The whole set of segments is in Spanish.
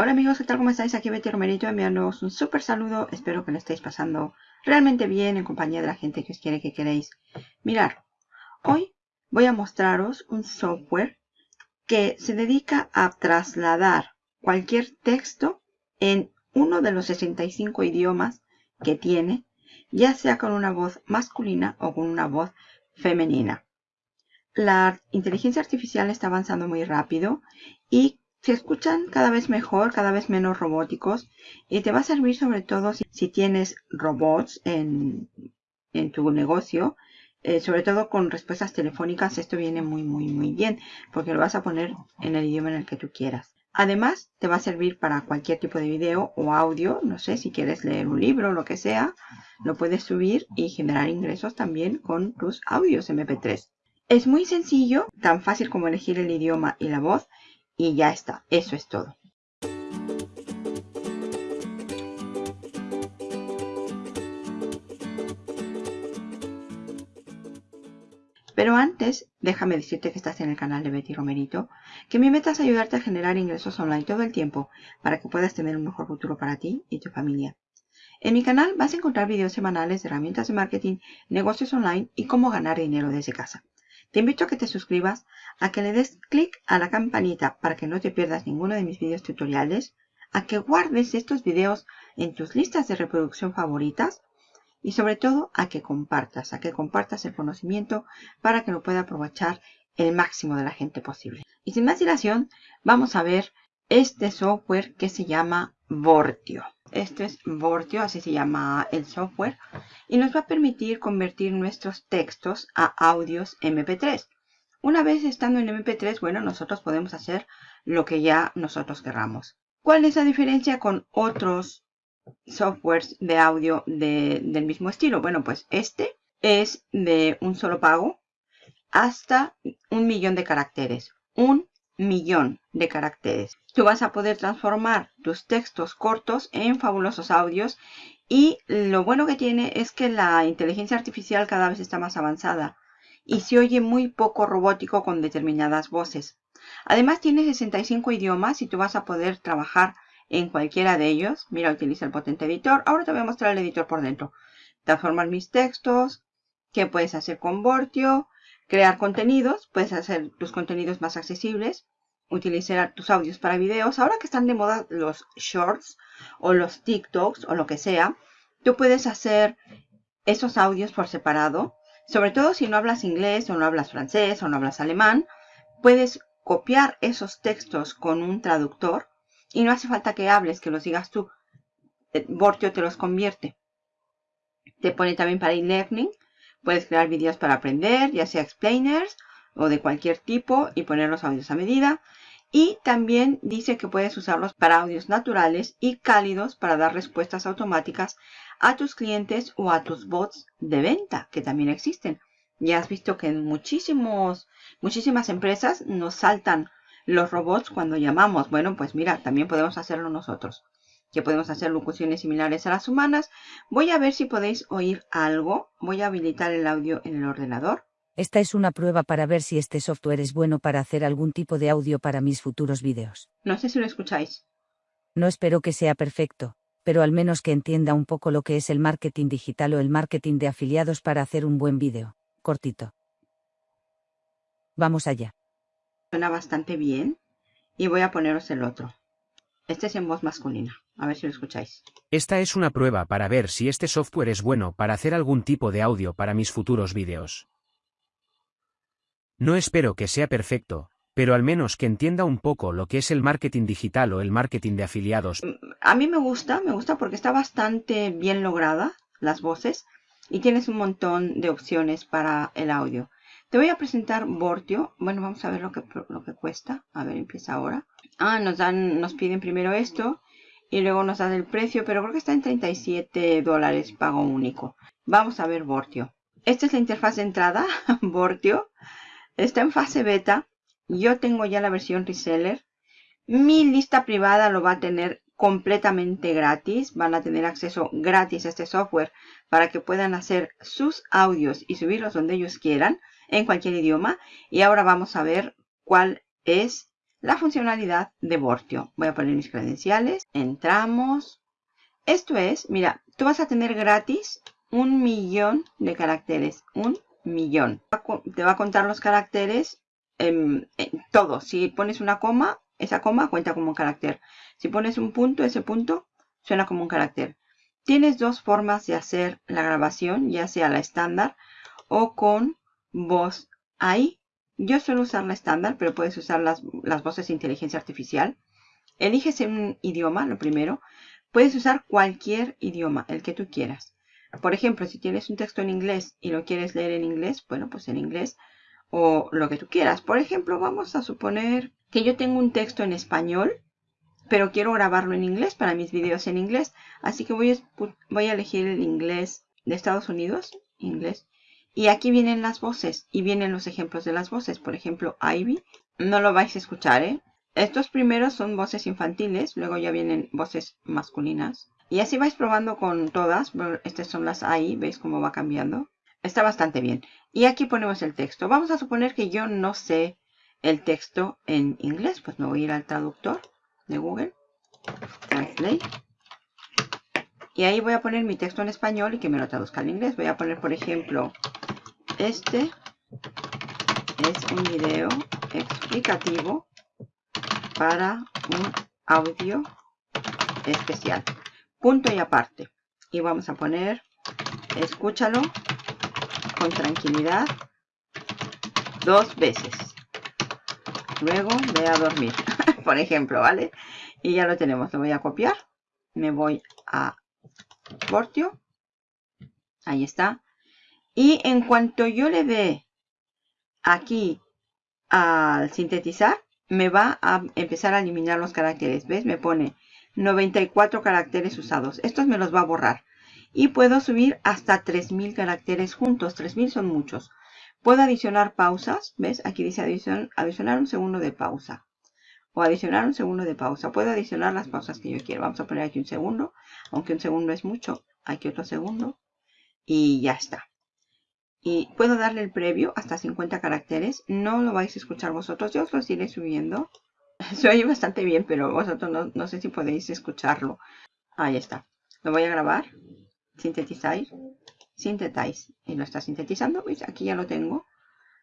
Hola amigos, ¿qué tal? ¿Cómo estáis? Aquí Betty Romerito enviándoos un súper saludo. Espero que lo estéis pasando realmente bien en compañía de la gente que os quiere que queréis. Mirar, hoy voy a mostraros un software que se dedica a trasladar cualquier texto en uno de los 65 idiomas que tiene, ya sea con una voz masculina o con una voz femenina. La inteligencia artificial está avanzando muy rápido y se escuchan cada vez mejor, cada vez menos robóticos y te va a servir sobre todo si, tienes robots en, tu negocio, eh, sobre todo con respuestas telefónicas, esto viene muy muy muy bien porque lo vas a poner en el idioma en el que tú quieras. Además, te va a servir para cualquier tipo de video o audio, no sé, si quieres leer un libro o lo que sea, lo puedes subir y generar ingresos también con tus audios MP3. Es muy sencillo, tan fácil como elegir el idioma y la voz y ya está, eso es todo. Pero antes, déjame decirte que estás en el canal de Betty Romerito, que mi meta es ayudarte a generar ingresos online todo el tiempo para que puedas tener un mejor futuro para ti y tu familia. En mi canal vas a encontrar videos semanales de herramientas de marketing, negocios online y cómo ganar dinero desde casa. Te invito a que te suscribas, a que le des clic a la campanita para que no te pierdas ninguno de mis videos tutoriales, a que guardes estos videos en tus listas de reproducción favoritas y sobre todo a que compartas, a que compartas el conocimiento para que lo pueda aprovechar el máximo de la gente posible. Y sin más dilación, vamos a ver este software que se llama Vortio. Este es Vortio, así se llama el software, y nos va a permitir convertir nuestros textos a audios MP3. Una vez estando en MP3, bueno, nosotros podemos hacer lo que ya nosotros querramos. ¿Cuál es la diferencia con otros softwares de audio del mismo estilo? Bueno, pues este es de un solo pago hasta un millón de caracteres. Un millón de caracteres. Tú vas a poder transformar tus textos cortos en fabulosos audios y lo bueno que tiene es que la inteligencia artificial cada vez está más avanzada y se oye muy poco robótico con determinadas voces. Además tiene 65 idiomas y tú vas a poder trabajar en cualquiera de ellos. Mira, utiliza el potente editor. Ahora te voy a mostrar el editor por dentro. Transformar mis textos. ¿Qué puedes hacer con Vortio? Crear contenidos. Puedes hacer tus contenidos más accesibles utilizar tus audios para videos. Ahora que están de moda los shorts o los TikToks o lo que sea, tú puedes hacer esos audios por separado. Sobre todo si no hablas inglés o no hablas francés o no hablas alemán, puedes copiar esos textos con un traductor y no hace falta que hables, que los digas tú. Bortio te los convierte. Te pone también para e-learning. Puedes crear vídeos para aprender, ya sea explainers o de cualquier tipo y poner los audios a medida. Y también dice que puedes usarlos para audios naturales y cálidos para dar respuestas automáticas a tus clientes o a tus bots de venta, que también existen. Ya has visto que en muchísimos, muchísimas empresas nos saltan los robots cuando llamamos. Bueno, pues mira, también podemos hacerlo nosotros. Que podemos hacer locuciones similares a las humanas. Voy a ver si podéis oír algo. Voy a habilitar el audio en el ordenador. Esta es una prueba para ver si este software es bueno para hacer algún tipo de audio para mis futuros vídeos. No sé si lo escucháis. No espero que sea perfecto, pero al menos que entienda un poco lo que es el marketing digital o el marketing de afiliados para hacer un buen vídeo. Cortito. Vamos allá. Suena bastante bien y voy a poneros el otro. Este es en voz masculina. A ver si lo escucháis. Esta es una prueba para ver si este software es bueno para hacer algún tipo de audio para mis futuros vídeos. No espero que sea perfecto, pero al menos que entienda un poco lo que es el marketing digital o el marketing de afiliados. Mm, a mí me gusta, me gusta porque está bastante bien lograda las voces y tienes un montón de opciones para el audio. Te voy a presentar Vortio. Bueno, vamos a ver lo que, lo que cuesta. A ver, empieza ahora. Ah, nos dan, nos piden primero esto y luego nos dan el precio, pero creo que está en 37 dólares pago único. Vamos a ver Vortio. Esta es la interfaz de entrada, Vortio. Está en fase beta. Yo tengo ya la versión reseller. Mi lista privada lo va a tener completamente gratis. Van a tener acceso gratis a este software para que puedan hacer sus audios y subirlos donde ellos quieran en cualquier idioma. Y ahora vamos a ver cuál es la funcionalidad de Vortio. Voy a poner mis credenciales. Entramos. Esto es, mira, tú vas a tener gratis un millón de caracteres. Un millón. Te va a contar los caracteres en, todo. Si pones una coma, esa coma cuenta como un carácter. Si pones un punto, ese punto suena como un carácter. Tienes dos formas de hacer la grabación, ya sea la estándar o con voz ahí. Yo suelo usar la estándar, pero puedes usar las, las voces de inteligencia artificial. Eliges un idioma, lo primero. Puedes usar cualquier idioma, el que tú quieras. Por ejemplo, si tienes un texto en inglés y lo quieres leer en inglés, bueno, pues en inglés o lo que tú quieras. Por ejemplo, vamos a suponer que yo tengo un texto en español, pero quiero grabarlo en inglés para mis videos en inglés. Así que voy a, voy a elegir el inglés de Estados Unidos, inglés. Y aquí vienen las voces y vienen los ejemplos de las voces. Por ejemplo, Ivy. No lo vais a escuchar, ¿eh? Estos primeros son voces infantiles, luego ya vienen voces masculinas. Y así vais probando con todas. Estas son las AI, veis cómo va cambiando. Está bastante bien. Y aquí ponemos el texto. Vamos a suponer que yo no sé el texto en inglés. Pues me voy a ir al traductor de Google. Translate. Y ahí voy a poner mi texto en español y que me lo traduzca al inglés. Voy a poner, por ejemplo, este es un video explicativo para un audio especial. Punto y aparte. Y vamos a poner, escúchalo con tranquilidad dos veces. Luego ve a dormir, por ejemplo, ¿vale? Y ya lo tenemos. Lo voy a copiar. Me voy a Portio. Ahí está. Y en cuanto yo le dé aquí al sintetizar, me va a empezar a eliminar los caracteres. ¿Ves? Me pone 94 caracteres usados. Estos me los va a borrar. Y puedo subir hasta 3000 caracteres juntos. 3000 son muchos. Puedo adicionar pausas. ¿Ves? Aquí dice adicionar un segundo de pausa. O adicionar un segundo de pausa. Puedo adicionar las pausas que yo quiero. Vamos a poner aquí un segundo. Aunque un segundo es mucho. Aquí otro segundo. Y ya está. Y puedo darle el previo hasta 50 caracteres. No lo vais a escuchar vosotros. Yo os los iré subiendo. Se oye bastante bien, pero vosotros no, sé si podéis escucharlo. Ahí está. Lo voy a grabar. Sintetizar. Sintetize. Y lo está sintetizando. Aquí ya lo tengo.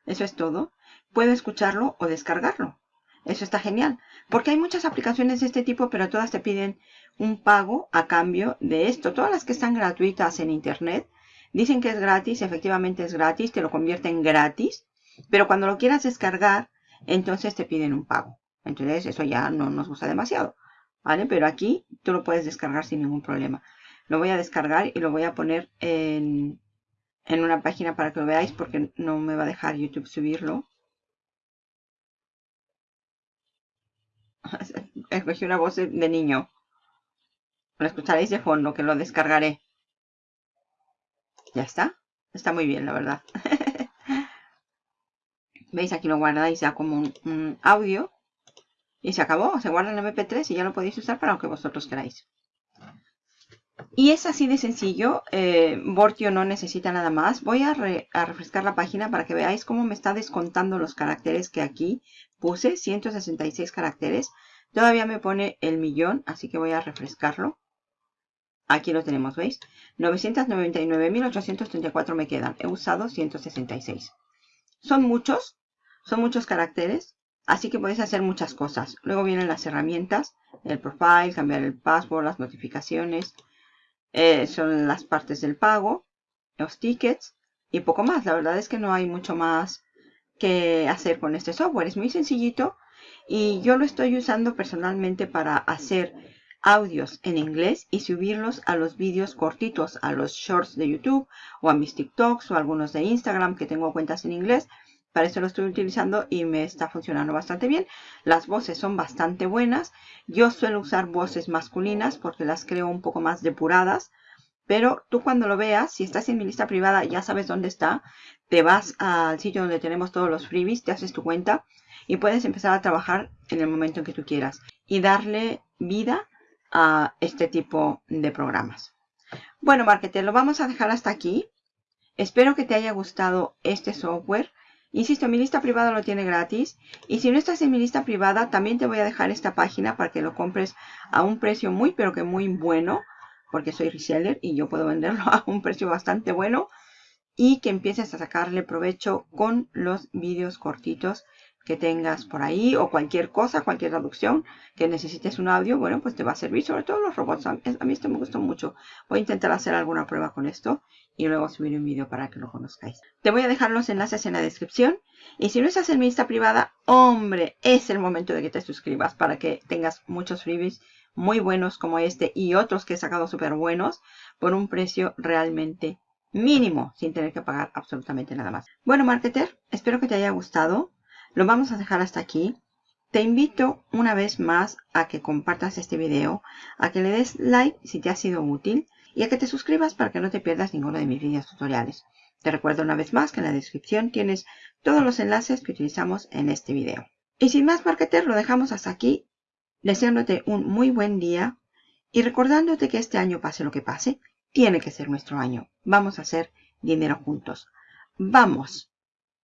Eso es todo. Puedo escucharlo o descargarlo. Eso está genial. Porque hay muchas aplicaciones de este tipo, pero todas te piden un pago a cambio de esto. Todas las que están gratuitas en Internet dicen que es gratis. Efectivamente es gratis. Te lo convierten gratis. Pero cuando lo quieras descargar, entonces te piden un pago. Entonces eso ya no nos gusta demasiado. ¿Vale? Pero aquí tú lo puedes descargar sin ningún problema. Lo voy a descargar y lo voy a poner en, en una página para que lo veáis porque no me va a dejar YouTube subirlo. Escogí una voz de niño. Lo escucharéis de fondo, que lo descargaré. Ya está. Está muy bien, la verdad. ¿Veis? Aquí lo guardáis ya como un audio. Y se acabó, se guarda en MP3 y ya lo podéis usar para lo que vosotros queráis. Y es así de sencillo, eh, Bortio no necesita nada más. Voy a, refrescar la página para que veáis cómo me está descontando los caracteres que aquí puse, 166 caracteres. Todavía me pone el millón, así que voy a refrescarlo. Aquí lo tenemos, ¿veis? 999.834 me quedan. He usado 166. Son muchos, son muchos caracteres. Así que podéis hacer muchas cosas. Luego vienen las herramientas, el profile, cambiar el password, las notificaciones. Eh, son las partes del pago, los tickets y poco más. La verdad es que no hay mucho más que hacer con este software. Es muy sencillito y yo lo estoy usando personalmente para hacer audios en inglés y subirlos a los vídeos cortitos, a los shorts de YouTube o a mis TikToks o algunos de Instagram que tengo cuentas en inglés para eso lo estoy utilizando y me está funcionando bastante bien. Las voces son bastante buenas. Yo suelo usar voces masculinas porque las creo un poco más depuradas. Pero tú cuando lo veas, si estás en mi lista privada, ya sabes dónde está. Te vas al sitio donde tenemos todos los freebies, te haces tu cuenta y puedes empezar a trabajar en el momento en que tú quieras. Y darle vida a este tipo de programas. Bueno, marketer, lo vamos a dejar hasta aquí. Espero que te haya gustado este software Insisto, mi lista privada lo tiene gratis. Y si no estás en mi lista privada, también te voy a dejar esta página para que lo compres a un precio muy, pero que muy bueno. Porque soy reseller y yo puedo venderlo a un precio bastante bueno. Y que empieces a sacarle provecho con los vídeos cortitos que tengas por ahí o cualquier cosa, cualquier traducción que necesites un audio, bueno, pues te va a servir, sobre todo los robots. A mí esto me gustó mucho. Voy a intentar hacer alguna prueba con esto y luego subir un vídeo para que lo conozcáis. Te voy a dejar los enlaces en la descripción y si no estás en mi lista privada, hombre, es el momento de que te suscribas para que tengas muchos freebies muy buenos como este y otros que he sacado súper buenos por un precio realmente mínimo sin tener que pagar absolutamente nada más. Bueno, marketer, espero que te haya gustado. Lo vamos a dejar hasta aquí. Te invito una vez más a que compartas este video, a que le des like si te ha sido útil y a que te suscribas para que no te pierdas ninguno de mis videos tutoriales. Te recuerdo una vez más que en la descripción tienes todos los enlaces que utilizamos en este video. Y sin más, marketer, lo dejamos hasta aquí, deseándote un muy buen día y recordándote que este año, pase lo que pase, tiene que ser nuestro año. Vamos a hacer dinero juntos. ¡Vamos!